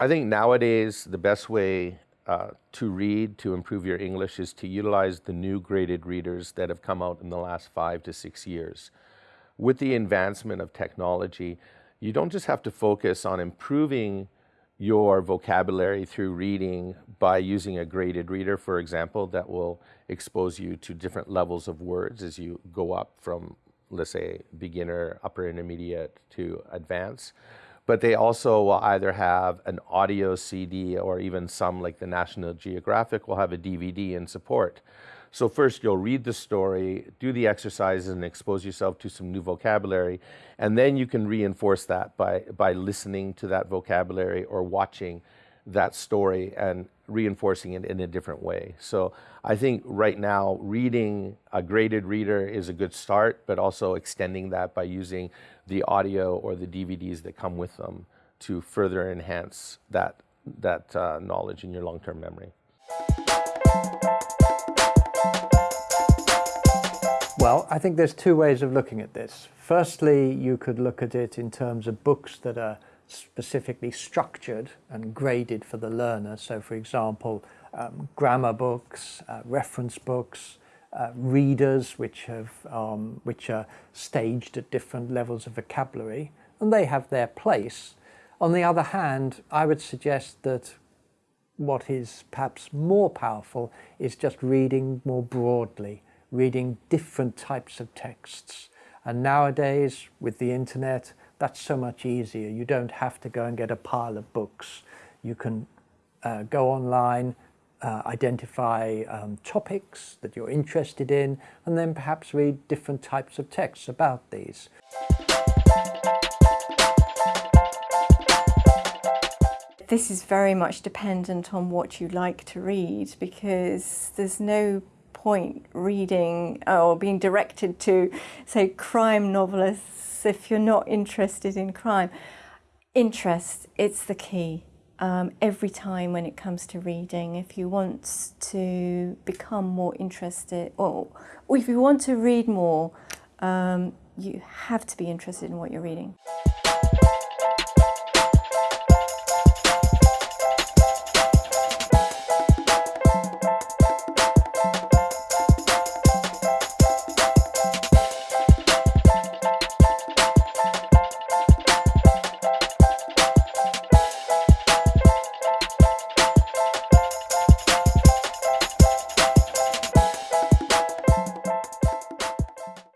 I think nowadays the best way uh, to read to improve your English is to utilize the new graded readers that have come out in the last five to six years. With the advancement of technology, you don't just have to focus on improving your vocabulary through reading by using a graded reader, for example, that will expose you to different levels of words as you go up from, let's say, beginner, upper intermediate to advanced. But they also will either have an audio CD or even some like the National Geographic will have a DVD in support. So first you'll read the story, do the exercises and expose yourself to some new vocabulary, and then you can reinforce that by, by listening to that vocabulary or watching that story and reinforcing it in a different way. So I think right now reading a graded reader is a good start, but also extending that by using the audio or the DVDs that come with them to further enhance that, that uh, knowledge in your long-term memory. Well, I think there's two ways of looking at this. Firstly, you could look at it in terms of books that are specifically structured and graded for the learner. So for example, um, grammar books, uh, reference books, uh, readers which, have, um, which are staged at different levels of vocabulary, and they have their place. On the other hand, I would suggest that what is perhaps more powerful is just reading more broadly reading different types of texts. And nowadays, with the internet, that's so much easier. You don't have to go and get a pile of books. You can uh, go online, uh, identify um, topics that you're interested in, and then perhaps read different types of texts about these. This is very much dependent on what you like to read because there's no point reading or being directed to, say, crime novelists if you're not interested in crime. Interest, it's the key. Um, every time when it comes to reading, if you want to become more interested, or, or if you want to read more, um, you have to be interested in what you're reading.